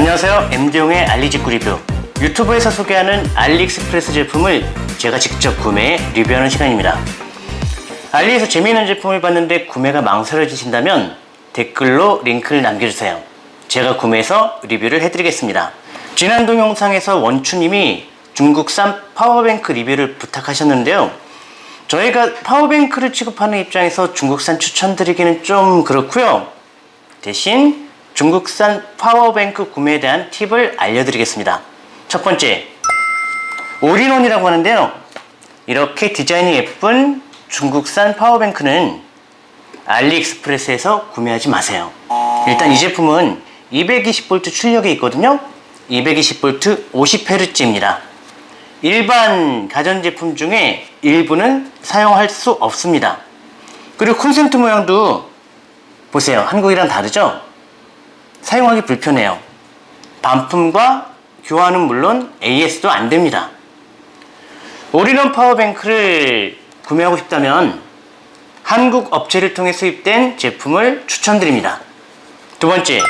안녕하세요. MD용의 알리직구 리뷰. 유튜브에서 소개하는 알리익스프레스 제품을 제가 직접 구매해 리뷰하는 시간입니다. 알리에서 재미있는 제품을 봤는데 구매가 망설여지신다면 댓글로 링크를 남겨주세요. 제가 구매해서 리뷰를 해드리겠습니다. 지난 동영상에서 원추님이 중국산 파워뱅크 리뷰를 부탁하셨는데요. 저희가 파워뱅크를 취급하는 입장에서 중국산 추천드리기는 좀 그렇고요. 대신 중국산 파워뱅크 구매에 대한 팁을 알려드리겠습니다. 첫 번째 올인원이라고 하는데요. 이렇게 디자인이 예쁜 중국산 파워뱅크는 알리익스프레스에서 구매하지 마세요. 일단 이 제품은 220V 출력이 있거든요. 220V 50Hz입니다. 일반 가전제품 중에 일부는 사용할 수 없습니다. 그리고 콘센트 모양도 보세요. 한국이랑 다르죠 사용하기 불편해요. 반품과 교환은 물론 AS도 안됩니다. 올인원 파워뱅크를 구매하고 싶다면 한국 업체를 통해 수입된 제품을 추천드립니다. 두 번째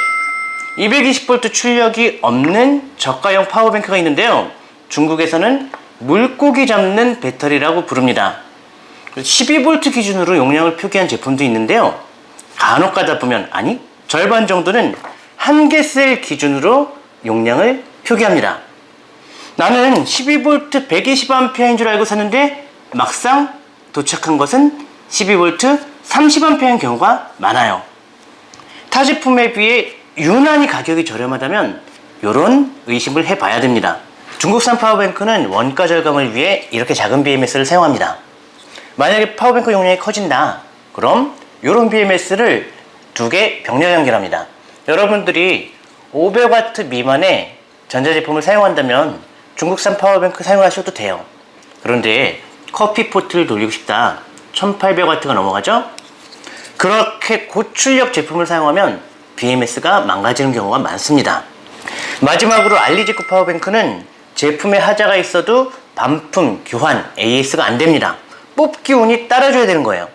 220V 출력이 없는 저가형 파워뱅크가 있는데요. 중국에서는 물고기 잡는 배터리라고 부릅니다. 12V 기준으로 용량을 표기한 제품도 있는데요. 간혹 가다 보면 아니 절반 정도는 한 개 셀 기준으로 용량을 표기합니다. 나는 12V 120A인 줄 알고 샀는데 막상 도착한 것은 12V 30A인 경우가 많아요. 타 제품에 비해 유난히 가격이 저렴하다면 이런 의심을 해봐야 됩니다. 중국산 파워뱅크는 원가 절감을 위해 이렇게 작은 BMS를 사용합니다. 만약에 파워뱅크 용량이 커진다 그럼 이런 BMS를 두 개 병렬 연결합니다 여러분들이 500W 미만의 전자제품을 사용한다면 중국산 파워뱅크 사용하셔도 돼요. 그런데 커피포트를 돌리고 싶다. 1800W가 넘어가죠? 그렇게 고출력 제품을 사용하면 BMS가 망가지는 경우가 많습니다. 마지막으로 알리지크 파워뱅크는 제품에 하자가 있어도 반품, 교환, AS가 안됩니다. 뽑기 운이 따라줘야 되는 거예요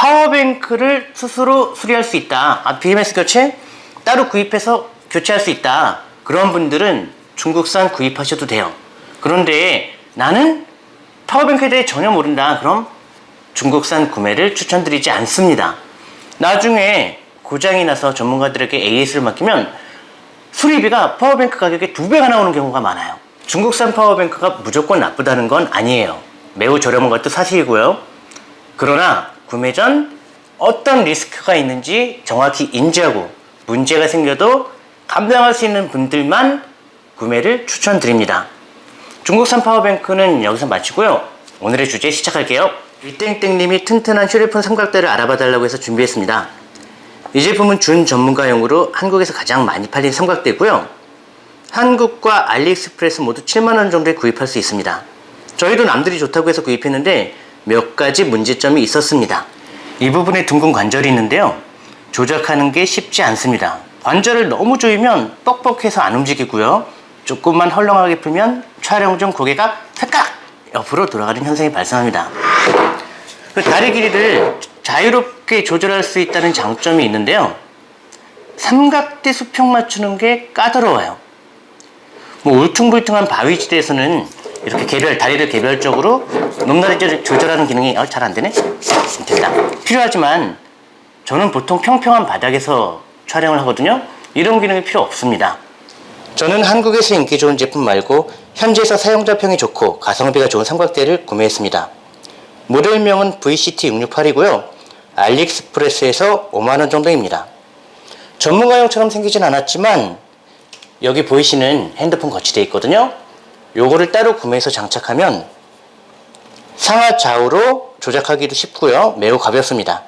파워뱅크를 스스로 수리할 수 있다. 아, BMS 교체? 따로 구입해서 교체할 수 있다. 그런 분들은 중국산 구입하셔도 돼요. 그런데 나는 파워뱅크에 대해 전혀 모른다. 그럼 중국산 구매를 추천드리지 않습니다. 나중에 고장이 나서 전문가들에게 AS를 맡기면 수리비가 파워뱅크 가격의 두 배가 나오는 경우가 많아요. 중국산 파워뱅크가 무조건 나쁘다는 건 아니에요. 매우 저렴한 것도 사실이고요. 그러나 구매 전 어떤 리스크가 있는지 정확히 인지하고 문제가 생겨도 감당할 수 있는 분들만 구매를 추천드립니다. 중국산 파워뱅크는 여기서 마치고요. 오늘의 주제 시작할게요. 이땡땡님이 튼튼한 휴대폰 삼각대를 알아봐 달라고 해서 준비했습니다. 이 제품은 준 전문가용으로 한국에서 가장 많이 팔린 삼각대고요. 한국과 알리익스프레스 모두 7만원 정도에 구입할 수 있습니다. 저희도 남들이 좋다고 해서 구입했는데 몇 가지 문제점이 있었습니다. 이 부분에 둥근 관절이 있는데요. 조작하는 게 쉽지 않습니다. 관절을 너무 조이면 뻑뻑해서 안 움직이고요. 조금만 헐렁하게 풀면 촬영 중 고개가 살짝 옆으로 돌아가는 현상이 발생합니다. 그 다리 길이를 자유롭게 조절할 수 있다는 장점이 있는데요. 삼각대 수평 맞추는 게 까다로워요. 뭐 울퉁불퉁한 바위지대에서는 이렇게 개별 다리를 개별적으로 높낮이를 조절하는 기능이 어, 잘 안되네? 된다. 필요하지만 저는 보통 평평한 바닥에서 촬영을 하거든요. 이런 기능이 필요 없습니다. 저는 한국에서 인기 좋은 제품 말고 현지에서 사용자 평이 좋고 가성비가 좋은 삼각대를 구매했습니다. 모델명은 VCT668이고요. 알리익스프레스에서 5만원 정도입니다. 전문가용처럼 생기진 않았지만 여기 보이시는 핸드폰 거치대어 있거든요. 요거를 따로 구매해서 장착하면 상하 좌우로 조작하기도 쉽고요. 매우 가볍습니다.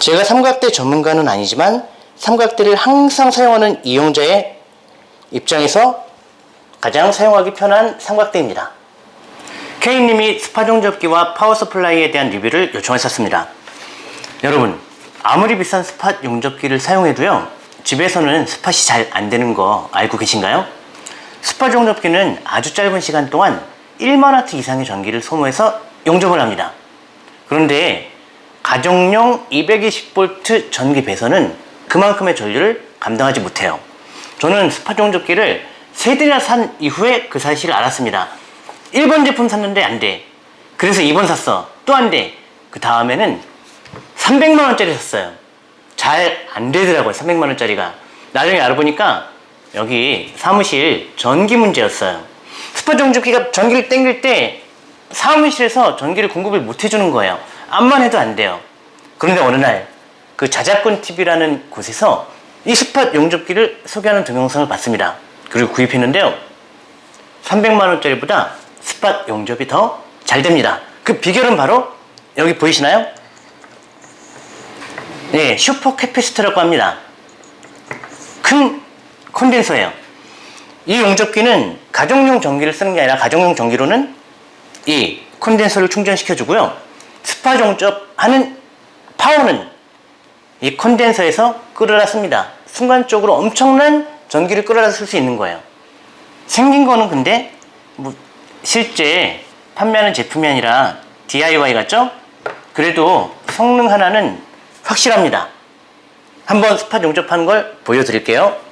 제가 삼각대 전문가는 아니지만 삼각대를 항상 사용하는 이용자의 입장에서 가장 사용하기 편한 삼각대입니다. K님이 스팟 용접기와 파워 서플라이에 대한 리뷰를 요청하셨습니다. 여러분 아무리 비싼 스팟 용접기를 사용해도요 집에서는 스팟이 잘 안되는 거 알고 계신가요? 스팟 용접기는 아주 짧은 시간 동안 1만와트 이상의 전기를 소모해서 용접을 합니다. 그런데 가정용 220V 전기 배선은 그만큼의 전류를 감당하지 못해요. 저는 스팟 용접기를 세 대나 산 이후에 그 사실을 알았습니다. 1번 제품 샀는데 안 돼. 그래서 2번 샀어. 또 안 돼. 그 다음에는 300만 원짜리 샀어요. 잘 안 되더라고요. 300만 원짜리가. 나중에 알아보니까 여기 사무실 전기 문제였어요. 스팟 용접기가 전기를 땡길 때 사무실에서 전기를 공급을 못 해주는 거예요. 암만 해도 안 돼요. 그런데 어느 날 그 자작꾼 TV라는 곳에서 이 스팟 용접기를 소개하는 동영상을 봤습니다. 그리고 구입했는데요. 300만 원짜리보다 스팟 용접이 더 잘 됩니다. 그 비결은 바로 여기 보이시나요? 네, 슈퍼 커패시터라고 합니다. 큰 콘덴서예요. 이 용접기는 가정용 전기를 쓰는 게 아니라 가정용 전기로는 이 콘덴서를 충전시켜 주고요. 스파 용접하는 파워는 이 콘덴서에서 끌어다 씁니다. 순간적으로 엄청난 전기를 끌어다 쓸 수 있는 거예요. 생긴 거는 근데 뭐 실제 판매하는 제품이 아니라 DIY 같죠? 그래도 성능 하나는 확실합니다. 한번 스팟 용접하는 걸 보여드릴게요.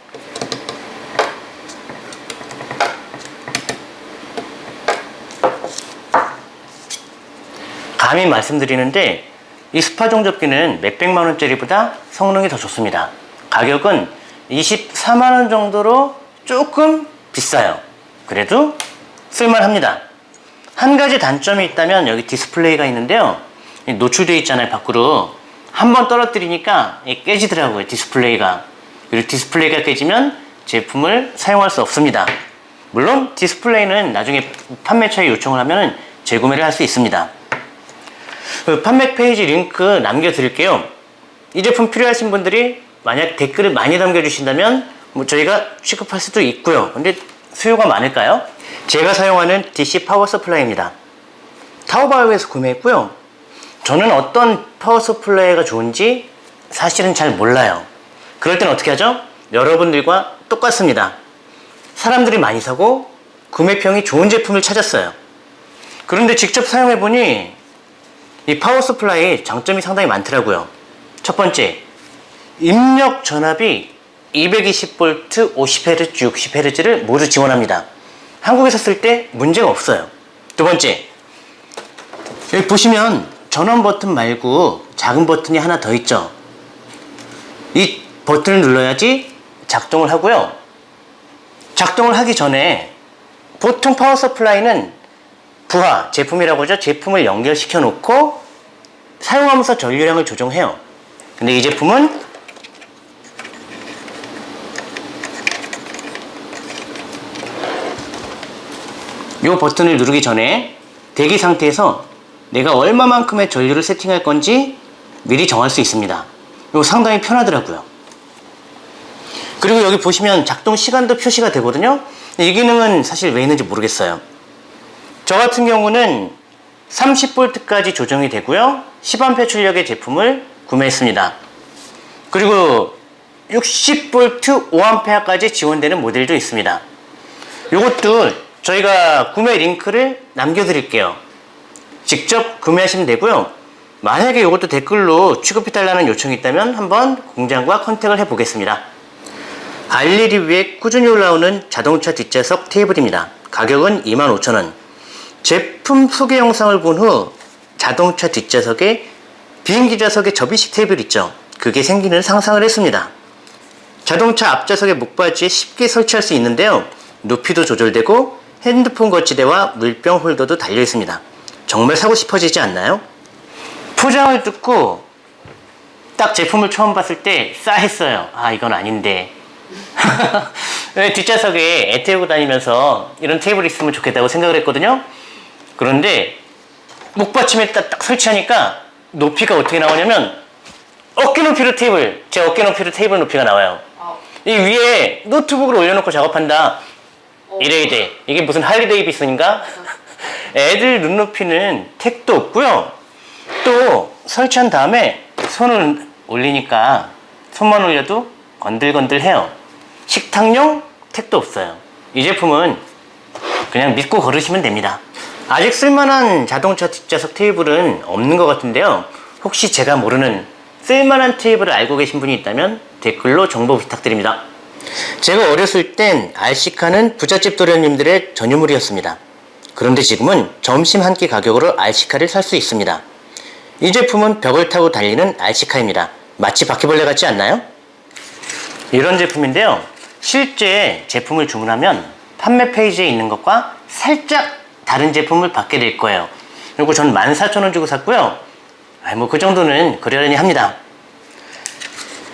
감히 말씀드리는데 이 스팟 용접기는 몇백만 원짜리보다 성능이 더 좋습니다. 가격은 24만 원 정도로 조금 비싸요. 그래도 쓸만합니다. 한 가지 단점이 있다면 여기 디스플레이가 있는데요. 노출되어 있잖아요, 밖으로. 한 번 떨어뜨리니까 깨지더라고요, 디스플레이가. 그리고 디스플레이가 깨지면 제품을 사용할 수 없습니다. 물론 디스플레이는 나중에 판매처에 요청을 하면 재구매를 할 수 있습니다. 그 판매 페이지 링크 남겨드릴게요. 이 제품 필요하신 분들이 만약 댓글을 많이 남겨주신다면 뭐 저희가 취급할 수도 있고요. 근데 수요가 많을까요? 제가 사용하는 DC 파워 서플라이입니다. 타오바오에서 구매했고요. 저는 어떤 power supply가 좋은지 사실은 잘 몰라요. 그럴 땐 어떻게 하죠? 여러분들과 똑같습니다. 사람들이 많이 사고 구매평이 좋은 제품을 찾았어요. 그런데 직접 사용해보니 이 power supply 장점이 상당히 많더라고요. 첫 번째, 입력 전압이 220V, 50Hz, 60Hz를 모두 지원합니다. 한국에서 쓸때 문제가 없어요. 두 번째, 여기 보시면 전원 버튼 말고 작은 버튼이 하나 더 있죠. 이 버튼을 눌러야지 작동을 하고요. 작동을 하기 전에 보통 파워 서플라이는 부하 제품이라고 하죠. 제품을 연결시켜 놓고 사용하면서 전류량을 조정해요. 근데 이 제품은 이 버튼을 누르기 전에 대기 상태에서 내가 얼마만큼의 전류를 세팅할 건지 미리 정할 수 있습니다. 이거 상당히 편하더라고요. 그리고 여기 보시면 작동 시간도 표시가 되거든요. 이 기능은 사실 왜 있는지 모르겠어요. 저 같은 경우는 30V까지 조정이 되고요. 10A 출력의 제품을 구매했습니다. 그리고 60V 5A까지 지원되는 모델도 있습니다. 이것도 저희가 구매 링크를 남겨드릴게요. 직접 구매하시면 되고요. 만약에 이것도 댓글로 취급해달라는 요청이 있다면 한번 공장과 컨택을 해보겠습니다. 알리 리뷰에 꾸준히 올라오는 자동차 뒷좌석 테이블입니다. 가격은 25,000원. 제품 소개 영상을 본 후 자동차 뒷좌석에 비행기 좌석에 접이식 테이블 있죠. 그게 생기는 상상을 했습니다. 자동차 앞좌석에 목받이에 쉽게 설치할 수 있는데요. 높이도 조절되고 핸드폰 거치대와 물병 홀더도 달려 있습니다. 정말 사고 싶어지지 않나요? 포장을 듣고 딱 제품을 처음 봤을 때 싸했어요. 아 이건 아닌데. 뒷좌석에 애 태우고 다니면서 이런 테이블이 있으면 좋겠다고 생각을 했거든요. 그런데 목받침에 딱, 딱 설치하니까 높이가 어떻게 나오냐면 어깨 높이로 테이블, 제 어깨 높이로 테이블 높이가 나와요. 이 위에 노트북을 올려놓고 작업한다. 이래야 돼. 이게 무슨 할리 데이비슨인가? 애들 눈높이는 택도 없고요. 또 설치한 다음에 손을 올리니까 손만 올려도 건들건들해요. 식탁용 택도 없어요. 이 제품은 그냥 믿고 걸으시면 됩니다. 아직 쓸만한 자동차 뒷좌석 테이블은 없는 것 같은데요. 혹시 제가 모르는 쓸만한 테이블을 알고 계신 분이 있다면 댓글로 정보 부탁드립니다. 제가 어렸을 땐 알시카는 부잣집 도련님들의 전유물이었습니다. 그런데 지금은 점심 한 끼 가격으로 알시카를 살 수 있습니다. 이 제품은 벽을 타고 달리는 알시카입니다. 마치 바퀴벌레 같지 않나요? 이런 제품인데요. 실제 제품을 주문하면 판매 페이지에 있는 것과 살짝 다른 제품을 받게 될 거예요. 그리고 전 14,000원 주고 샀고요. 뭐그 정도는 그러려니 합니다.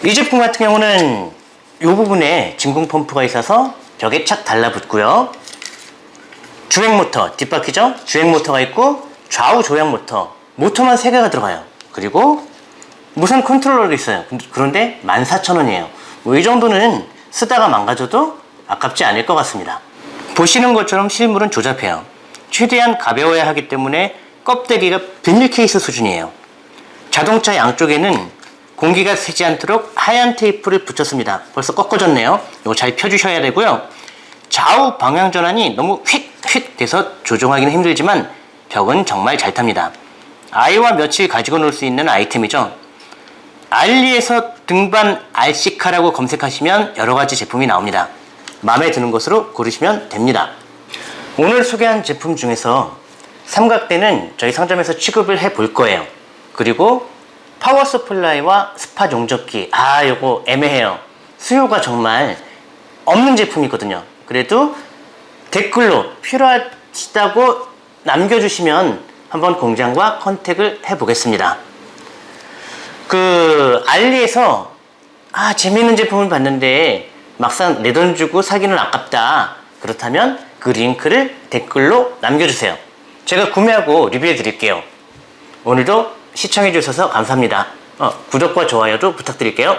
이 제품 같은 경우는 이 부분에 진공 펌프가 있어서 벽에 착 달라붙고요. 주행 모터, 뒷바퀴죠? 주행 모터가 있고 좌우 조향 모터, 모터만 3개가 들어가요. 그리고 무선 컨트롤러도 있어요. 그런데 14,000원이에요. 뭐 이 정도는 쓰다가 망가져도 아깝지 않을 것 같습니다. 보시는 것처럼 실물은 조잡해요. 최대한 가벼워야 하기 때문에 껍데기가 비닐 케이스 수준이에요. 자동차 양쪽에는 공기가 새지 않도록 하얀 테이프를 붙였습니다. 벌써 꺾어졌네요. 이거 잘 펴주셔야 되고요. 좌우 방향 전환이 너무 휙휙 돼서 조종하기는 힘들지만 벽은 정말 잘 탑니다. 아이와 며칠 가지고 놀 수 있는 아이템이죠. 알리에서 등반 RC카라고 검색하시면 여러 가지 제품이 나옵니다. 마음에 드는 것으로 고르시면 됩니다. 오늘 소개한 제품 중에서 삼각대는 저희 상점에서 취급을 해 볼 거예요. 그리고 power supply와 spot 용접기. 아, 요거 애매해요. 수요가 정말 없는 제품이거든요. 그래도 댓글로 필요하시다고 남겨주시면 한번 공장과 컨택을 해보겠습니다. 그 알리에서 아 재미있는 제품을 봤는데 막상 내 돈 주고 사기는 아깝다. 그렇다면 그 링크를 댓글로 남겨주세요. 제가 구매하고 리뷰해 드릴게요. 오늘도 시청해 주셔서 감사합니다. 어, 구독과 좋아요도 부탁드릴게요